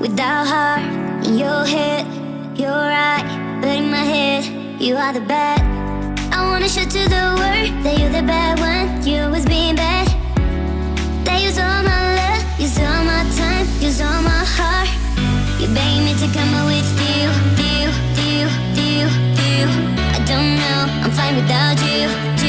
without heart. In your head, you're right, but in my head, you are the bad. I wanna show to the world that you're the bad one. You was being bad. That use all my love, use all my time, use all my heart. You begging me to come with you, you, you, you, you. I don't know, I'm fine without you.